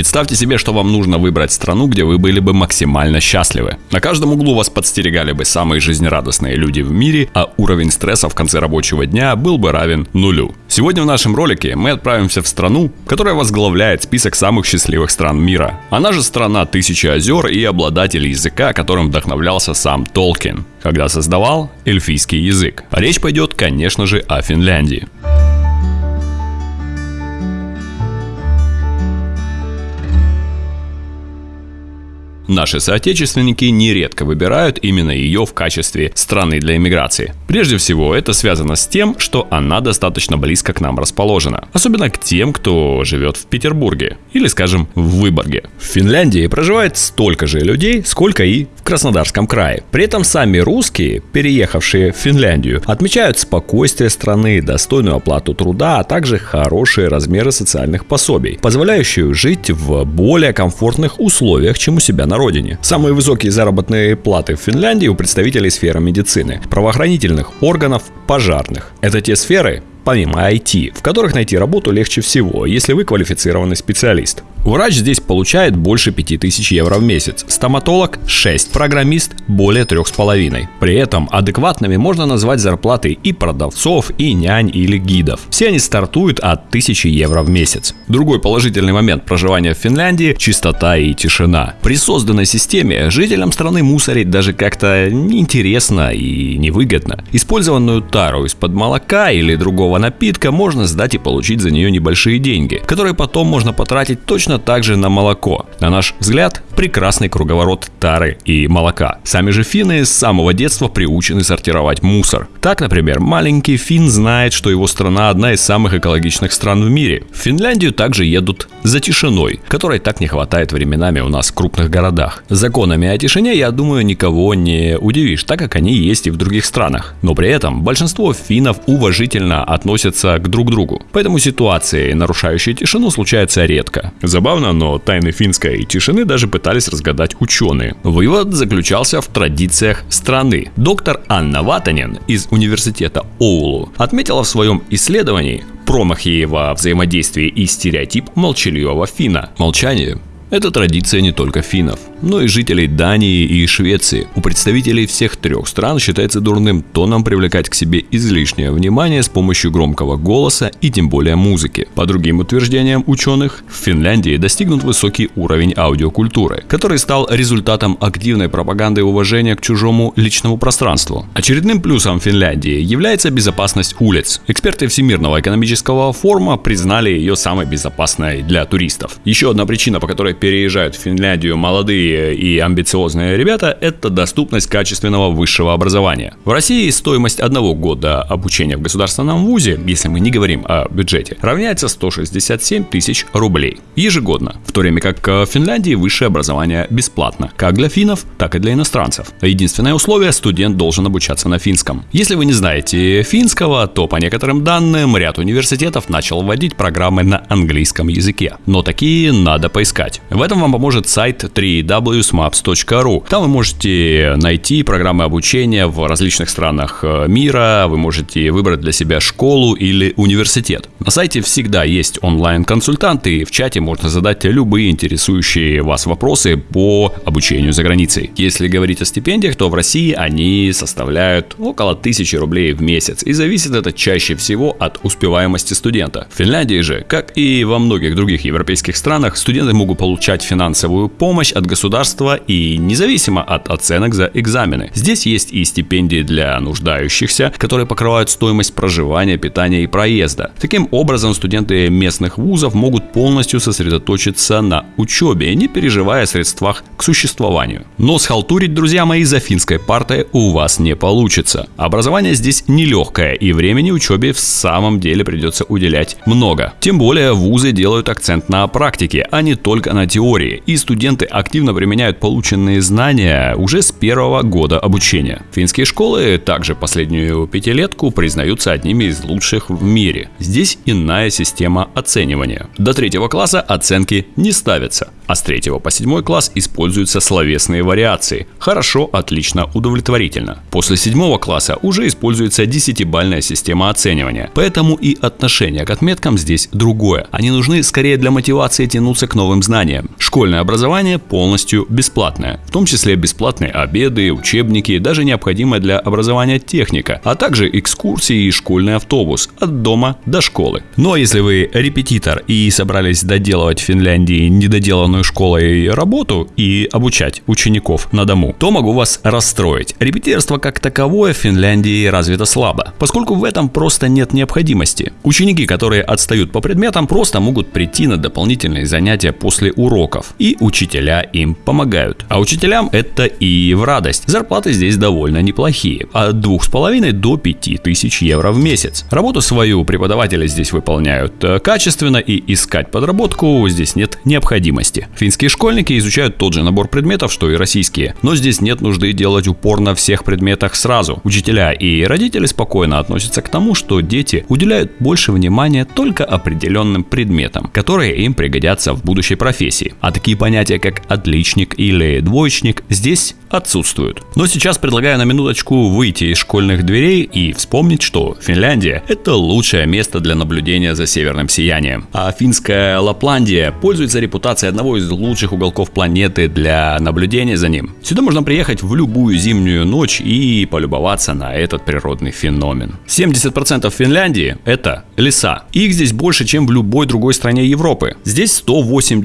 Представьте себе, что вам нужно выбрать страну, где вы были бы максимально счастливы. На каждом углу вас подстерегали бы самые жизнерадостные люди в мире, а уровень стресса в конце рабочего дня был бы равен нулю. Сегодня в нашем ролике мы отправимся в страну, которая возглавляет список самых счастливых стран мира. Она же страна тысячи озер и обладатель языка, которым вдохновлялся сам Толкин, когда создавал эльфийский язык. Речь пойдет, конечно же, о Финляндии. Наши соотечественники нередко выбирают именно ее в качестве страны для иммиграции. Прежде всего, это связано с тем, что она достаточно близко к нам расположена. Особенно к тем, кто живет в Петербурге или, скажем, в Выборге. В Финляндии проживает столько же людей, сколько и в Краснодарском крае. При этом сами русские, переехавшие в Финляндию, отмечают спокойствие страны, достойную оплату труда, а также хорошие размеры социальных пособий, позволяющие жить в более комфортных условиях, чем у себя на родине. Самые высокие заработные платы в Финляндии у представителей сферы медицины, правоохранительных органов, пожарных. Это те сферы, помимо IT, в которых найти работу легче всего, если вы квалифицированный специалист. Врач здесь получает больше 5000 евро в месяц, стоматолог 6, программист более 3,5. При этом адекватными можно назвать зарплаты и продавцов, и нянь или гидов. Все они стартуют от 1000 евро в месяц. Другой положительный момент проживания в Финляндии – чистота и тишина. При созданной системе жителям страны мусорить даже как-то неинтересно и невыгодно. Использованную тару из-под молока или другого напитка можно сдать и получить за нее небольшие деньги, которые потом можно потратить точно точно так же на молоко. На наш взгляд, прекрасный круговорот тары и молока. Сами же финны с самого детства приучены сортировать мусор. Так, например, маленький фин знает, что его страна одна из самых экологичных стран в мире. В Финляндию также едут за тишиной, которой так не хватает временами у нас в крупных городах. Законами о тишине, я думаю, никого не удивишь, так как они есть и в других странах. Но при этом большинство финнов уважительно относятся к друг другу. Поэтому ситуации, нарушающие тишину, случаются редко. За Забавно, но тайны финской тишины даже пытались разгадать ученые. Вывод заключался в традициях страны. Доктор Анна Ватанин из университета Оулу отметила в своем исследовании промахи во взаимодействии и стереотип молчаливого фина. Молчание это традиция не только финнов, но и жителей Дании и Швеции. У представителей всех трех стран считается дурным тоном привлекать к себе излишнее внимание с помощью громкого голоса и тем более музыки. По другим утверждениям ученых, в Финляндии достигнут высокий уровень аудиокультуры, который стал результатом активной пропаганды уважения к чужому личному пространству. Очередным плюсом Финляндии является безопасность улиц. Эксперты Всемирного экономического форума признали ее самой безопасной для туристов. Еще одна причина, по которой переезжают в Финляндию молодые и амбициозные ребята, это доступность качественного высшего образования. В России стоимость одного года обучения в государственном вузе, если мы не говорим о бюджете, равняется 167 тысяч рублей ежегодно, в то время как в Финляндии высшее образование бесплатно, как для финнов, так и для иностранцев. Единственное условие – студент должен обучаться на финском. Если вы не знаете финского, то по некоторым данным ряд университетов начал вводить программы на английском языке. Но такие надо поискать. В этом вам поможет сайт www.smaps.ru. Там вы можете найти программы обучения в различных странах э, мира, вы можете выбрать для себя школу или университет. На сайте всегда есть онлайн-консультанты, в чате можно задать любые интересующие вас вопросы по обучению за границей. Если говорить о стипендиях, то в России они составляют около 1000 рублей в месяц, и зависит это чаще всего от успеваемости студента. В Финляндии же, как и во многих других европейских странах, студенты могут получить получать финансовую помощь от государства и независимо от оценок за экзамены. Здесь есть и стипендии для нуждающихся, которые покрывают стоимость проживания, питания и проезда. Таким образом, студенты местных вузов могут полностью сосредоточиться на учебе, не переживая о средствах к существованию. Но схалтурить, друзья мои, за финской партой у вас не получится. Образование здесь нелегкое, и времени учебе в самом деле придется уделять много. Тем более вузы делают акцент на практике, а не только на теории, и студенты активно применяют полученные знания уже с первого года обучения. Финские школы также последнюю пятилетку признаются одними из лучших в мире. Здесь иная система оценивания. До третьего класса оценки не ставятся. а с 3 по 7 класс используются словесные вариации. Хорошо, отлично, удовлетворительно. После 7 класса уже используется 10-бальная система оценивания, поэтому и отношение к отметкам здесь другое. Они нужны скорее для мотивации тянуться к новым знаниям. Школьное образование полностью бесплатное, в том числе бесплатные обеды, учебники, даже необходимая для образования техника, а также экскурсии и школьный автобус от дома до школы. Но если вы репетитор и собрались доделывать в Финляндии недоделанную школой работу и обучать учеников на дому, то могу вас расстроить. Репетиторство как таковое в Финляндии развито слабо, поскольку в этом просто нет необходимости. Ученики, которые отстают по предметам, просто могут прийти на дополнительные занятия после уроков, и учителя им помогают. А учителям это и в радость. Зарплаты здесь довольно неплохие, от 2,5 до 5 тысяч евро в месяц. Работу свою преподаватели здесь выполняют э, качественно и искать подработку здесь нет необходимости. Финские школьники изучают тот же набор предметов, что и российские, но здесь нет нужды делать упор на всех предметах сразу. Учителя и родители спокойно относятся к тому, что дети уделяют больше внимания только определенным предметам, которые им пригодятся в будущей профессии. А такие понятия, как отличник или двоечник, здесь отсутствуют. Но сейчас предлагаю на минуточку выйти из школьных дверей и вспомнить, что Финляндия – это лучшее место для наблюдения за северным сиянием. А финская Лапландия пользуется репутацией одного из лучших уголков планеты для наблюдения за ним. Сюда можно приехать в любую зимнюю ночь и полюбоваться на этот природный феномен. 70% Финляндии – это леса. Их здесь больше, чем в любой другой стране Европы. Здесь 188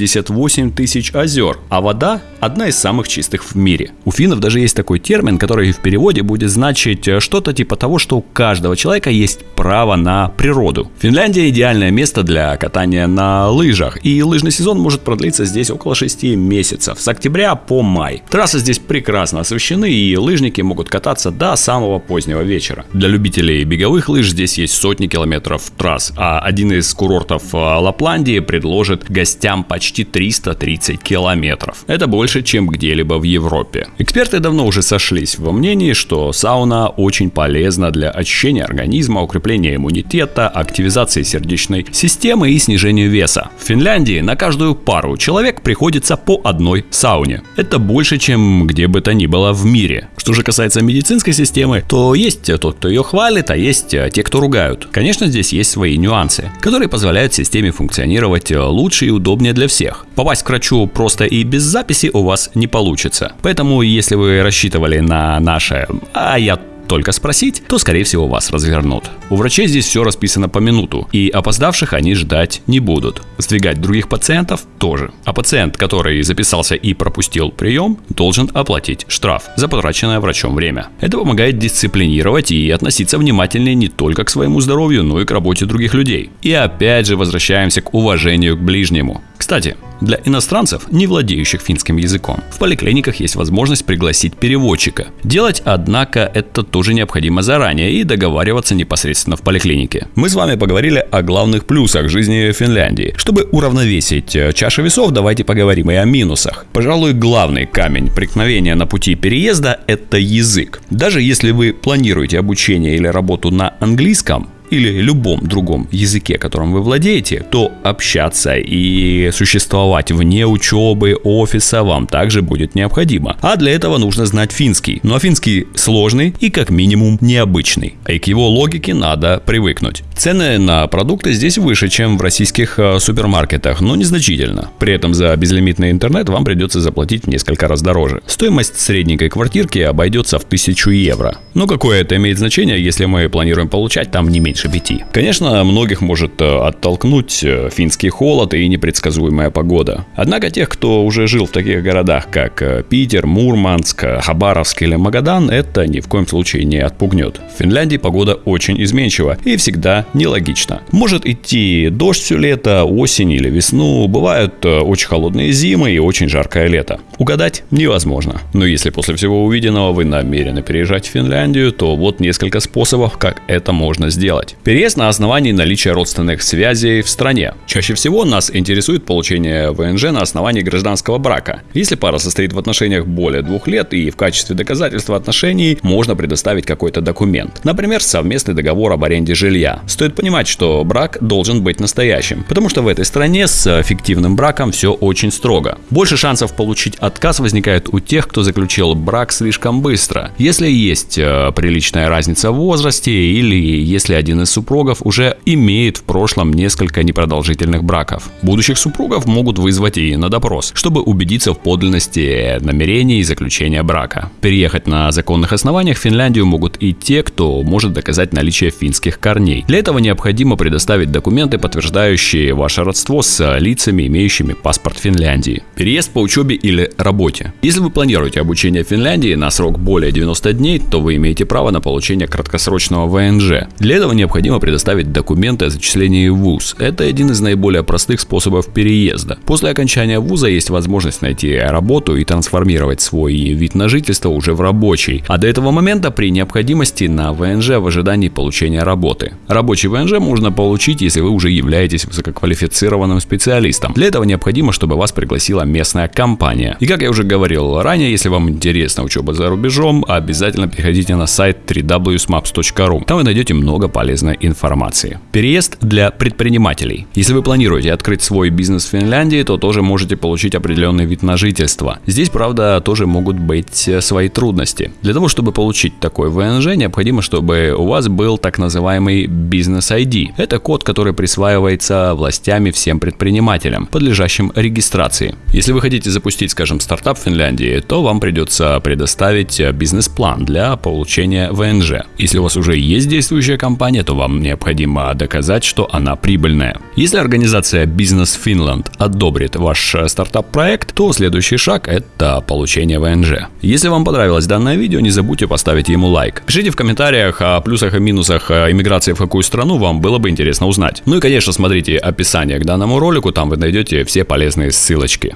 тысяч озер, а вода – одна из самых чистых в мире. У финнов даже есть такой термин, который в переводе будет значить э, что-то типа того, что у каждого человека есть право на природу. Финляндия идеальное место для катания на лыжах, и лыжный сезон может продлиться здесь около 6 месяцев, с октября по май. Трассы здесь прекрасно освещены, и лыжники могут кататься до самого позднего вечера. Для любителей беговых лыж здесь есть сотни километров трасс, а один из курортов э, Лапландии предложит гостям почти 330 километров. Это больше, чем где-либо в Европе. Эксперты давно уже сошлись во мнении, что сауна очень полезна для очищения организма, укрепления иммунитета, активизации сердечной системы и снижения веса. В Финляндии на каждую пару человек приходится по одной сауне. Это больше, чем где бы то ни было в мире. Что же касается медицинской системы, то есть тот, кто ее хвалит, а есть те, кто ругают. Конечно, здесь есть свои нюансы, которые позволяют системе функционировать лучше и удобнее для всех. Попасть к врачу просто и без записи у вас не получится. Поэтому, если вы рассчитывали на наше «а я только спросить, то скорее всего вас развернут. У врачей здесь все расписано по минуту, и опоздавших они ждать не будут. Сдвигать других пациентов тоже. А пациент, который записался и пропустил прием, должен оплатить штраф за потраченное врачом время. Это помогает дисциплинировать и относиться внимательнее не только к своему здоровью, но и к работе других людей. И опять же возвращаемся к уважению к ближнему. Кстати, для иностранцев, не владеющих финским языком, в поликлиниках есть возможность пригласить переводчика. Делать, однако, это тоже необходимо заранее и договариваться непосредственно в поликлинике. Мы с вами поговорили о главных плюсах жизни в Финляндии. Чтобы уравновесить э, чашу весов, давайте поговорим и о минусах. Пожалуй, главный камень преткновения на пути переезда – это язык. Даже если вы планируете обучение или работу на английском, или любом другом языке, которым вы владеете, то общаться и существовать вне учебы, офиса вам также будет необходимо. А для этого нужно знать финский. Но финский сложный и как минимум необычный. И к его логике надо привыкнуть. Цены на продукты здесь выше, чем в российских э, супермаркетах, но незначительно. При этом за безлимитный интернет вам придется заплатить в несколько раз дороже. Стоимость средненькой квартирки обойдется в 1000 евро. Но какое это имеет значение, если мы планируем получать там не меньше пяти? Конечно, многих может э, оттолкнуть э, финский холод и непредсказуемая погода. Однако тех, кто уже жил в таких городах, как Питер, Мурманск, Хабаровск или Магадан, это ни в коем случае не отпугнет. В Финляндии погода очень изменчива и всегда нелогично. Может идти дождь все лето, осень или весну, бывают э, очень холодные зимы и очень жаркое лето. Угадать невозможно. Но если после всего увиденного вы намерены переезжать в Финляндию, то вот несколько способов, как это можно сделать. Сделать. Переезд на основании наличия родственных связей в стране. Чаще всего нас интересует получение ВНЖ на основании гражданского брака. Если пара состоит в отношениях более двух лет и в качестве доказательства отношений можно предоставить какой-то документ. Например, совместный договор об аренде жилья. Стоит понимать, что брак должен быть настоящим, потому что в этой стране с фиктивным браком все очень строго. Больше шансов получить отказ возникает у тех, кто заключил брак слишком быстро. Если есть э, приличная разница в возрасте или если один из супругов уже имеет в прошлом несколько непродолжительных браков. Будущих супругов могут вызвать и на допрос, чтобы убедиться в подлинности намерений и заключения брака. Переехать на законных основаниях в Финляндию могут и те, кто может доказать наличие финских корней. Для этого необходимо предоставить документы, подтверждающие ваше родство с лицами, имеющими паспорт Финляндии. Переезд по учебе или работе. Если вы планируете обучение в Финляндии на срок более 90 дней, то вы имеете право на получение краткосрочного ВНЖ. Для этого необходимо предоставить документы о зачислении в ВУЗ. Это один из наиболее простых способов переезда. После окончания вуза есть возможность найти работу и трансформировать свой вид на жительство уже в рабочий. А до этого момента при необходимости на ВНЖ в ожидании получения работы. Рабочий ВНЖ можно получить, если вы уже являетесь высококвалифицированным специалистом. Для этого необходимо, чтобы вас пригласила местная компания. И как я уже говорил ранее, если вам интересна учеба за рубежом, обязательно переходите на сайт www.smaps.ru. Там вы найдете много полезной информации. Переезд для предпринимателей. Если вы планируете открыть свой бизнес в Финляндии, то тоже можете получить определенный вид на жительство. Здесь, правда, тоже могут быть свои трудности. Для того, чтобы получить такой ВНЖ, необходимо, чтобы у вас был так называемый бизнес ID. Это код, который присваивается властями всем предпринимателям, подлежащим регистрации. Если вы хотите запустить, скажем, стартап в Финляндии, то вам придется предоставить бизнес-план для получения ВНЖ. Если у вас уже есть действующая компания, то вам необходимо доказать, что она прибыльная. Если организация Business Finland одобрит ваш стартап-проект, то следующий шаг – это получение ВНЖ. Если вам понравилось данное видео, не забудьте поставить ему лайк. Пишите в комментариях о плюсах и минусах иммиграции в какую страну вам было бы интересно узнать. Ну и, конечно, смотрите описание к данному ролику, там вы найдете все полезные ссылочки.